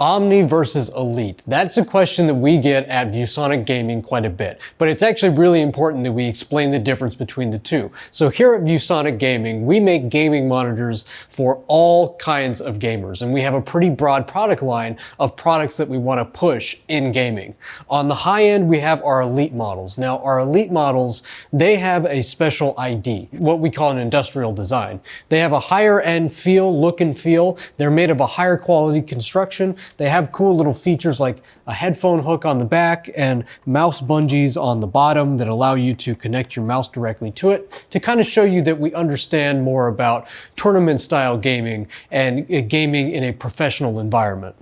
Omni versus Elite. That's a question that we get at ViewSonic Gaming quite a bit, but it's actually really important that we explain the difference between the two. So here at ViewSonic Gaming, we make gaming monitors for all kinds of gamers, and we have a pretty broad product line of products that we want to push in gaming. On the high end, we have our Elite models. Now, our Elite models, they have a special ID, what we call an industrial design. They have a higher end feel, look and feel. They're made of a higher quality construction. They have cool little features like a headphone hook on the back and mouse bungees on the bottom that allow you to connect your mouse directly to it to kind of show you that we understand more about tournament style gaming and uh, gaming in a professional environment.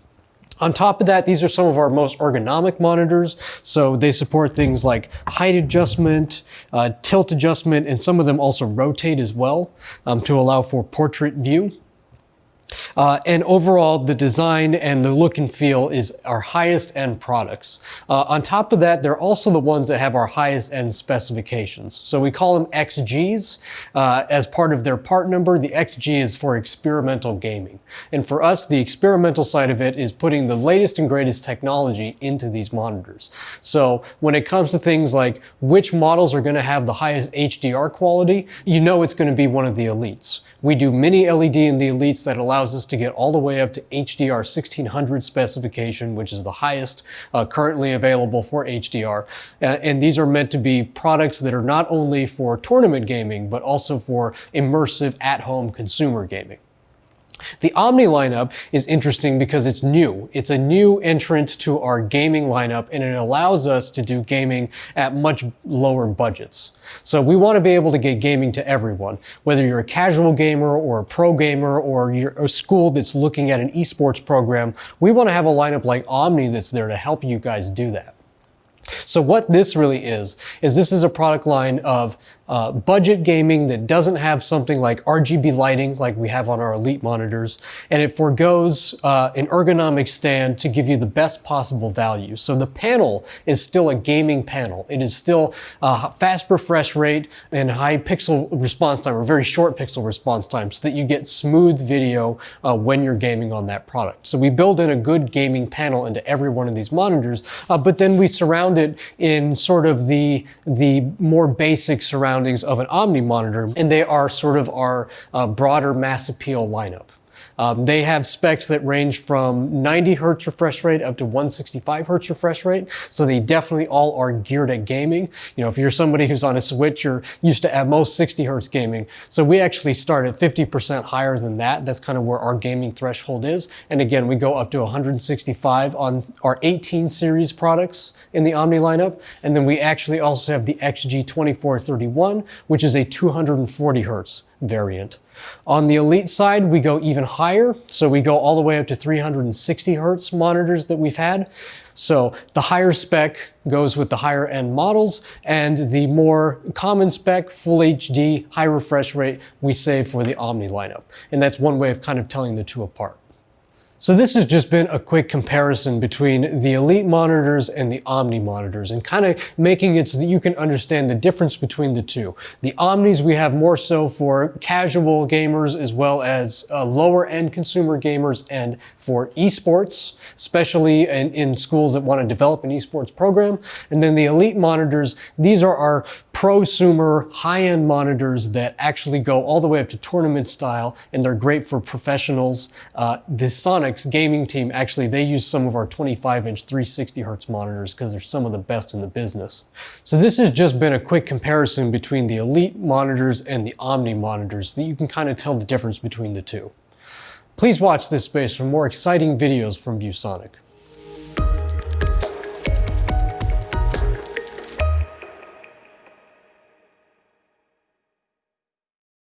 On top of that, these are some of our most ergonomic monitors. So they support things like height adjustment, uh, tilt adjustment, and some of them also rotate as well um, to allow for portrait view. Uh, and overall, the design and the look and feel is our highest end products. Uh, on top of that, they're also the ones that have our highest end specifications. So we call them XGs uh, as part of their part number. The XG is for experimental gaming. And for us, the experimental side of it is putting the latest and greatest technology into these monitors. So when it comes to things like which models are going to have the highest HDR quality, you know it's going to be one of the elites. We do mini LED in the elites that allows us to get all the way up to HDR 1600 specification, which is the highest uh, currently available for HDR. Uh, and these are meant to be products that are not only for tournament gaming, but also for immersive at-home consumer gaming. The Omni lineup is interesting because it's new. It's a new entrant to our gaming lineup and it allows us to do gaming at much lower budgets. So we want to be able to get gaming to everyone, whether you're a casual gamer or a pro gamer or you're a school that's looking at an esports program. We want to have a lineup like Omni that's there to help you guys do that. So what this really is, is this is a product line of uh, budget gaming that doesn't have something like RGB lighting like we have on our Elite monitors, and it foregoes uh, an ergonomic stand to give you the best possible value. So the panel is still a gaming panel. It is still a fast refresh rate and high pixel response time, or very short pixel response time, so that you get smooth video uh, when you're gaming on that product. So we build in a good gaming panel into every one of these monitors, uh, but then we surround it in sort of the, the more basic surroundings of an Omni monitor, and they are sort of our uh, broader mass appeal lineup. Um, they have specs that range from 90 hertz refresh rate up to 165 hertz refresh rate. So they definitely all are geared at gaming. You know, if you're somebody who's on a Switch, you're used to at most 60 hertz gaming. So we actually start at 50% higher than that. That's kind of where our gaming threshold is. And again, we go up to 165 on our 18 series products in the Omni lineup. And then we actually also have the XG2431, which is a 240 hertz variant. On the Elite side, we go even higher. So we go all the way up to 360 hertz monitors that we've had. So the higher spec goes with the higher end models and the more common spec, full HD, high refresh rate, we save for the Omni lineup. And that's one way of kind of telling the two apart. So this has just been a quick comparison between the Elite monitors and the Omni monitors and kind of making it so that you can understand the difference between the two. The Omnis we have more so for casual gamers as well as uh, lower end consumer gamers and for esports, especially in, in schools that want to develop an esports program. And then the Elite monitors, these are our prosumer high-end monitors that actually go all the way up to tournament style and they're great for professionals. Uh, the Sonics gaming team, actually, they use some of our 25-inch 360 hertz monitors because they're some of the best in the business. So this has just been a quick comparison between the Elite monitors and the Omni monitors so that you can kind of tell the difference between the two. Please watch this space for more exciting videos from ViewSonic.